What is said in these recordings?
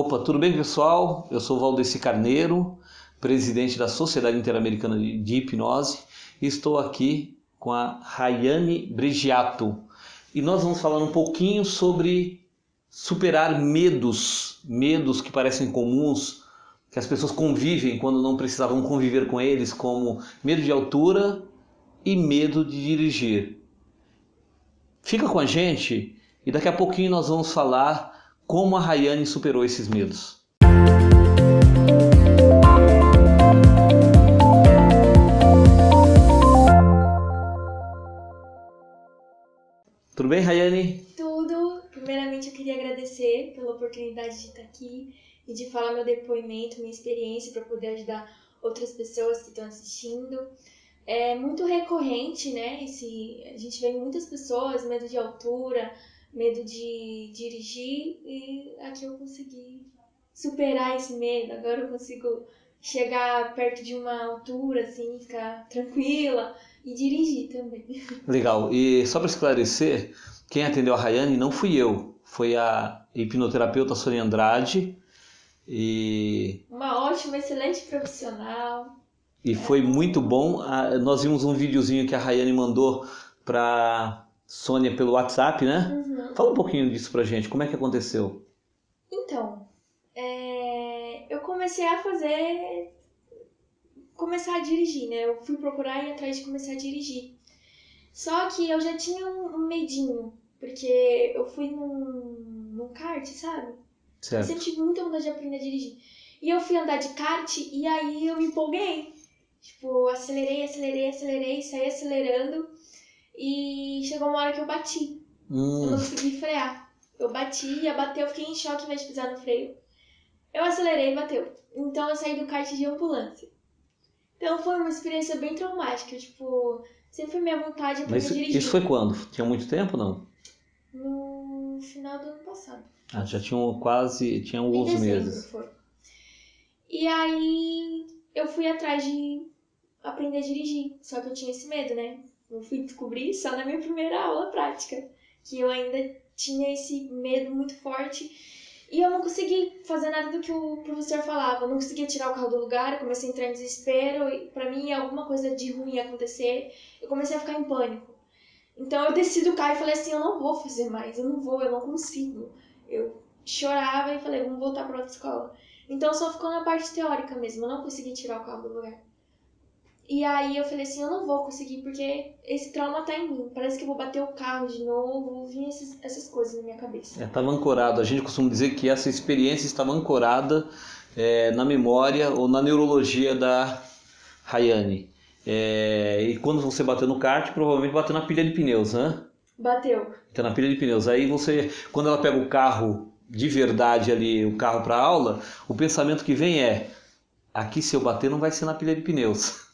Opa, tudo bem pessoal? Eu sou Valdeci Carneiro, presidente da Sociedade Interamericana de Hipnose e estou aqui com a Rayane Brigiato e nós vamos falar um pouquinho sobre superar medos, medos que parecem comuns, que as pessoas convivem quando não precisavam conviver com eles, como medo de altura e medo de dirigir. Fica com a gente e daqui a pouquinho nós vamos falar como a Rayane superou esses medos. Tudo bem, Rayane? Tudo. Primeiramente, eu queria agradecer pela oportunidade de estar aqui e de falar meu depoimento, minha experiência para poder ajudar outras pessoas que estão assistindo. É muito recorrente, né? Esse, a gente vê muitas pessoas, medo de altura, medo de dirigir e aqui eu consegui superar esse medo. Agora eu consigo chegar perto de uma altura, assim, ficar tranquila e dirigir também. Legal. E só para esclarecer, quem atendeu a Rayane não fui eu, foi a hipnoterapeuta Sônia Andrade. E... Uma ótima, excelente profissional. E foi muito bom. Nós vimos um videozinho que a Rayane mandou para Sônia pelo WhatsApp, né? Uhum. Fala um pouquinho disso pra gente, como é que aconteceu? Então, é... eu comecei a fazer. começar a dirigir, né? Eu fui procurar e atrás de começar a dirigir. Só que eu já tinha um medinho, porque eu fui num, num kart, sabe? Certo. Eu sempre tive muita vontade de aprender a dirigir. E eu fui andar de kart e aí eu me empolguei. Tipo, acelerei, acelerei, acelerei, saí acelerando. E chegou uma hora que eu bati. Hum. Eu não consegui frear. Eu bati, ia bater, eu fiquei em choque ao invés de pisar no freio. Eu acelerei e bateu. Então eu saí do kart de ambulância. Então foi uma experiência bem traumática. Tipo, sempre foi minha vontade de Mas dirigir. Isso foi quando? Tinha muito tempo não? No final do ano passado. Ah, já tinham quase. Tinha alguns meses. Foi. E aí eu fui atrás de aprender a dirigir. Só que eu tinha esse medo, né? Eu fui descobrir só na minha primeira aula prática que eu ainda tinha esse medo muito forte e eu não consegui fazer nada do que o professor falava. Eu não conseguia tirar o carro do lugar, eu comecei a entrar em desespero e para mim alguma coisa de ruim ia acontecer. Eu comecei a ficar em pânico. Então eu desci do carro e falei assim, eu não vou fazer mais, eu não vou, eu não consigo. Eu chorava e falei, vamos voltar para outra escola. Então só ficou na parte teórica mesmo, eu não consegui tirar o carro do lugar. E aí eu falei assim, eu não vou conseguir, porque esse trauma tá em mim. Parece que eu vou bater o carro de novo, vinha essas, essas coisas na minha cabeça. É, estava ancorado. A gente costuma dizer que essa experiência estava ancorada é, na memória ou na neurologia da Rayane. É, e quando você bateu no kart, provavelmente bateu na pilha de pneus, né? Bateu. Então na pilha de pneus. Aí você, quando ela pega o carro de verdade ali, o carro para aula, o pensamento que vem é: aqui se eu bater não vai ser na pilha de pneus.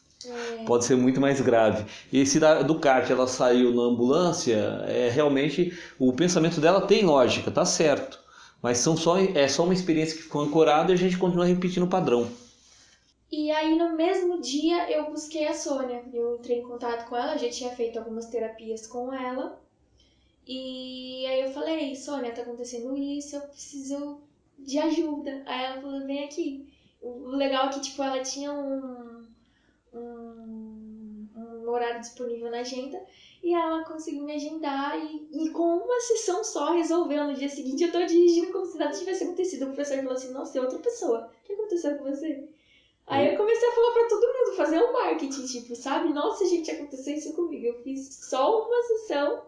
Pode ser muito mais grave. E se da, do kart ela saiu na ambulância, é realmente o pensamento dela tem lógica, tá certo. Mas são só, é só uma experiência que ficou ancorada e a gente continua repetindo o padrão. E aí no mesmo dia eu busquei a Sônia. Eu entrei em contato com ela, já tinha feito algumas terapias com ela. E aí eu falei, Sônia, tá acontecendo isso, eu preciso de ajuda. Aí ela falou, vem aqui. O legal é que, tipo, ela tinha um, um, um horário disponível na agenda e ela conseguiu me agendar e, e, com uma sessão só resolveu. No dia seguinte eu tô dirigindo como se nada tivesse acontecido. O professor falou assim, nossa, é outra pessoa. O que aconteceu com você? Aí eu comecei a falar pra todo mundo, fazer um marketing, tipo, sabe? Nossa, gente, aconteceu isso comigo. Eu fiz só uma sessão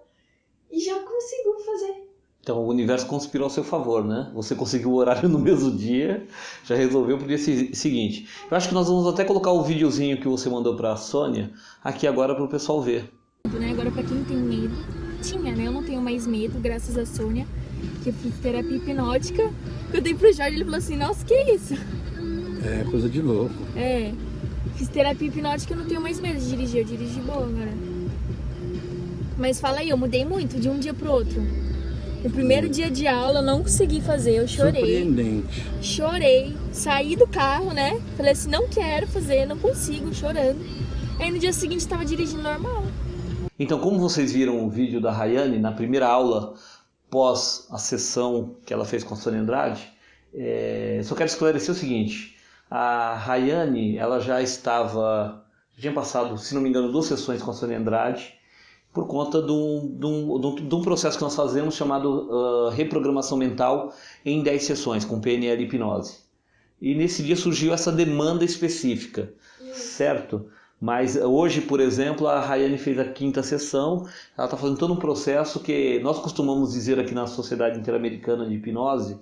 e já consigo fazer. Então o universo conspirou ao seu favor, né? Você conseguiu o horário no mesmo dia, já resolveu pro dia seguinte. Eu acho que nós vamos até colocar o videozinho que você mandou para a Sônia aqui agora para o pessoal ver. Né? Agora para quem tem medo, tinha, né? Eu não tenho mais medo, graças a Sônia, que eu fiz terapia hipnótica. Eu dei pro Jorge, ele falou assim, nossa, que isso? É, coisa de louco. É, fiz terapia hipnótica, eu não tenho mais medo de dirigir, eu dirigi boa agora. Mas fala aí, eu mudei muito de um dia pro outro. No primeiro dia de aula eu não consegui fazer, eu chorei. Surpreendente. Chorei, saí do carro, né? Falei assim, não quero fazer, não consigo, chorando. Aí no dia seguinte estava dirigindo normal. Então, como vocês viram o vídeo da Rayane na primeira aula, pós a sessão que ela fez com a Sônia Andrade, É, só quero esclarecer o seguinte: a Rayane, ela já estava, já tinha passado, se não me engano, duas sessões com a Sônia Andrade, por conta de um, de um, de um processo que nós fazemos chamado uh, reprogramação mental em 10 sessões, com PNL e hipnose. E nesse dia surgiu essa demanda específica, certo? Mas hoje, por exemplo, a Rayane fez a quinta sessão, ela está fazendo todo um processo que nós costumamos dizer aqui na Sociedade Interamericana de Hipnose,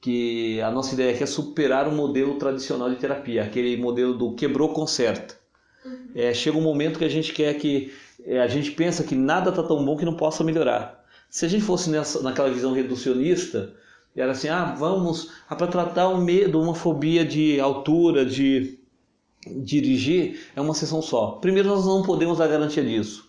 que a nossa ideia aqui é superar o modelo tradicional de terapia, aquele modelo do quebrou, conserta. Uhum. É, chega um momento que a gente quer que, a gente pensa que nada está tão bom que não possa melhorar. Se a gente fosse nessa, naquela visão reducionista, era assim, ah, vamos, ah, para tratar um medo, uma fobia de altura, de dirigir é uma sessão só. Primeiro, nós não podemos dar garantia disso.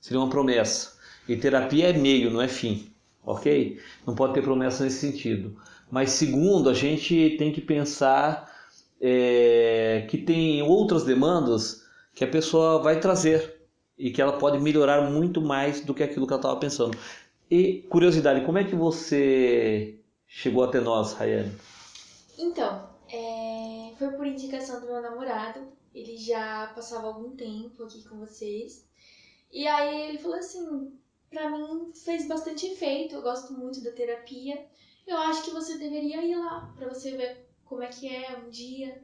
Seria uma promessa. E terapia é meio, não é fim. Ok? Não pode ter promessa nesse sentido. Mas segundo, a gente tem que pensar é, que tem outras demandas que a pessoa vai trazer e que ela pode melhorar muito mais do que aquilo que ela estava pensando. E curiosidade, como é que você chegou até nós, Rayane? Então, é, foi por indicação do meu namorado. Ele já passava algum tempo aqui com vocês. E aí ele falou assim: pra mim fez bastante efeito, eu gosto muito da terapia. Eu acho que você deveria ir lá pra você ver como é que é um dia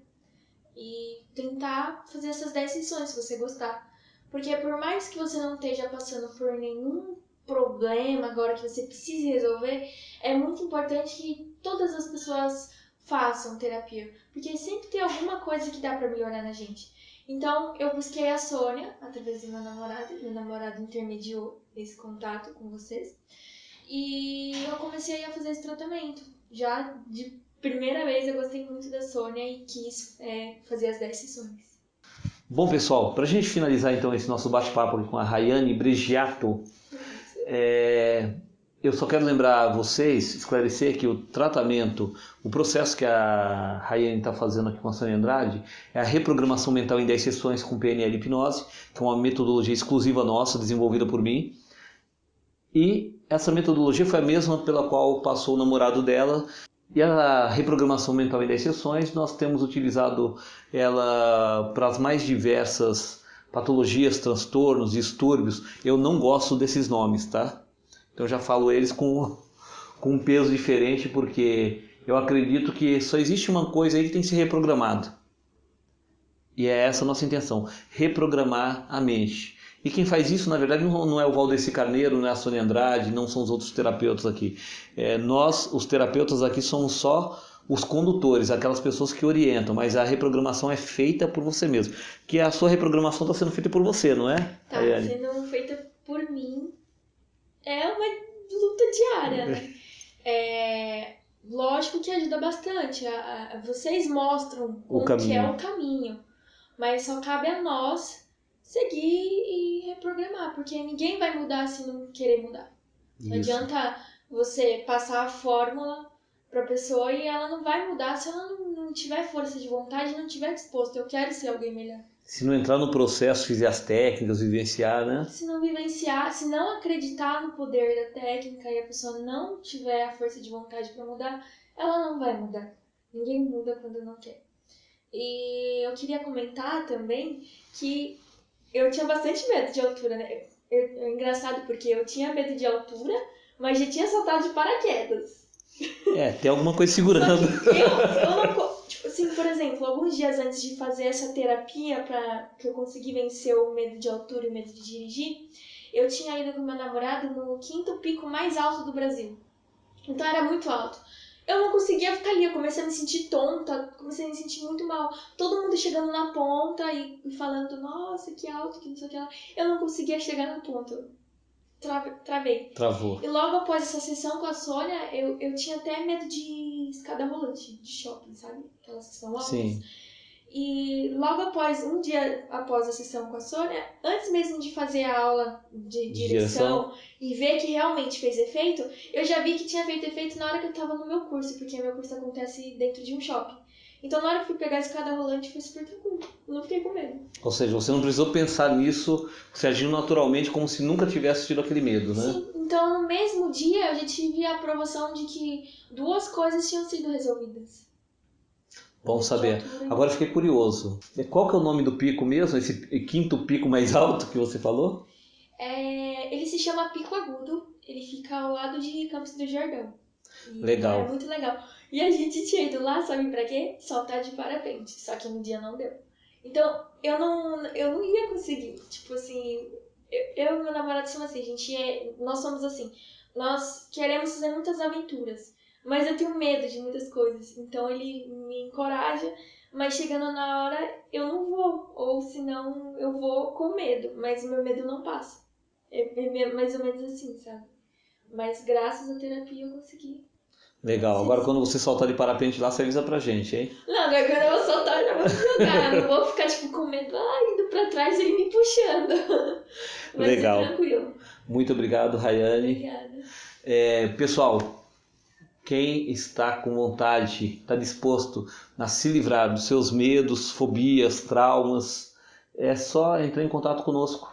e tentar fazer essas 10 sessões se você gostar. Porque por mais que você não esteja passando por nenhum problema agora que você precise resolver, é muito importante que todas as pessoas façam terapia, porque sempre tem alguma coisa que dá para melhorar na gente. Então, eu busquei a Sônia, através do meu namorado, meu namorado intermediou esse contato com vocês, e eu comecei a fazer esse tratamento. Já de primeira vez eu gostei muito da Sônia e quis é, fazer as 10 sessões. Bom, pessoal, para a gente finalizar então esse nosso bate-papo com a Rayane Bregiato, é, eu só quero lembrar a vocês, esclarecer que o tratamento, o processo que a Rayane está fazendo aqui com a Sônia Andrade é a reprogramação mental em 10 sessões com PNL hipnose, que é uma metodologia exclusiva nossa, desenvolvida por mim. E essa metodologia foi a mesma pela qual passou o namorado dela. E a reprogramação mental em 10 sessões, nós temos utilizado ela para as mais diversas patologias, transtornos, distúrbios. Eu não gosto desses nomes, tá? Então já falo eles com, com um peso diferente, porque eu acredito que só existe uma coisa aí que tem que ser reprogramado. E é essa a nossa intenção, reprogramar a mente. E quem faz isso, na verdade, não é o Valdeci Carneiro, não é a Sônia Andrade, não são os outros terapeutas aqui. É, nós, os terapeutas aqui, somos só os condutores, aquelas pessoas que orientam, mas a reprogramação é feita por você mesmo. Que a sua reprogramação está sendo feita por você, não é? Está sendo feita por mim é uma luta diária, né? É, lógico que ajuda bastante. A, a, vocês mostram o que é o caminho, mas só cabe a nós seguir e reprogramar, porque ninguém vai mudar se não querer mudar. Isso. Não adianta você passar a fórmula para a pessoa e ela não vai mudar se ela não, não tiver força de vontade, não tiver disposto. Eu quero ser alguém melhor. Se não entrar no processo, fizer as técnicas, vivenciar, né? Se não vivenciar, se não acreditar no poder da técnica e a pessoa não tiver a força de vontade para mudar, ela não vai mudar. Ninguém muda quando não quer. E eu queria comentar também que eu tinha bastante medo de altura, né? é engraçado porque eu tinha medo de altura, mas já tinha saltado de paraquedas. É, tem alguma coisa segurando. eu, eu não, Tipo assim, por exemplo, alguns dias antes de fazer essa terapia para que eu consegui vencer o medo de altura e o medo de dirigir, eu tinha ido com meu namorado no quinto pico mais alto do Brasil. Então era muito alto. Eu não conseguia ficar ali, eu comecei a me sentir tonta, comecei a me sentir muito mal. Todo mundo chegando na ponta e falando, nossa, que alto, que não sei o que lá. Eu não conseguia chegar na ponta travei. Travou. E logo após essa sessão com a Sônia, eu, eu tinha até medo de escada rolante, de shopping, sabe? Aquelas que são altas. Sim. E logo após, um dia após a sessão com a Sônia, antes mesmo de fazer a aula de direção, direção, e ver que realmente fez efeito, eu já vi que tinha feito efeito na hora que eu tava no meu curso, porque meu curso acontece dentro de um shopping. Então, na hora que fui pegar a escada rolante, foi super tranquilo. Eu não fiquei com medo. Ou seja, você não precisou pensar nisso, você agiu naturalmente como se nunca tivesse tido aquele medo, né? Sim, Então, no mesmo dia, eu já tive a aprovação de que duas coisas tinham sido resolvidas. Bom saber. Agora fiquei curioso. Qual que é o nome do pico mesmo? Esse quinto pico mais alto que você falou? É, ele se chama Pico Agudo, ele fica ao lado de Campos do Jordão. E Legal. É muito legal. E a gente tinha ido lá, sabe pra quê? Saltar de parapente. Só que no dia não deu. Então, eu não, eu não ia conseguir. Tipo assim, eu, eu e meu namorado somos assim, a gente é. Nós somos assim. Nós queremos fazer muitas aventuras. Mas eu tenho medo de muitas coisas. Então ele me encoraja. Mas chegando na hora, eu não vou. Ou senão eu vou com medo. Mas o meu medo não passa. É é mais ou menos assim, sabe? Mas graças à terapia eu consegui. Legal. Agora quando você soltar de parapente lá, você avisa pra gente, hein? Não, agora quando eu vou soltar, eu já vou jogar. não vou ficar, tipo, com medo, ah, indo pra trás e ele me puxando. Mas Legal. é tranquilo. Muito obrigado, Rayane. Obrigada. É, pessoal, quem está com vontade, está disposto a se livrar dos seus medos, fobias, traumas, é só entrar em contato conosco.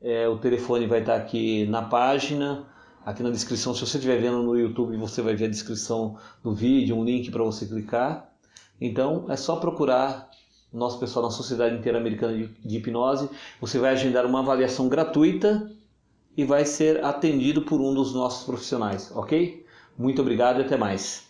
É, o telefone vai estar aqui na página, aqui na descrição. Se você estiver vendo no YouTube, você vai ver a descrição do vídeo, um link para você clicar. Então é só procurar o nosso pessoal na Sociedade Interamericana de, Hipnose. Você vai agendar uma avaliação gratuita e vai ser atendido por um dos nossos profissionais, ok? Muito obrigado e até mais.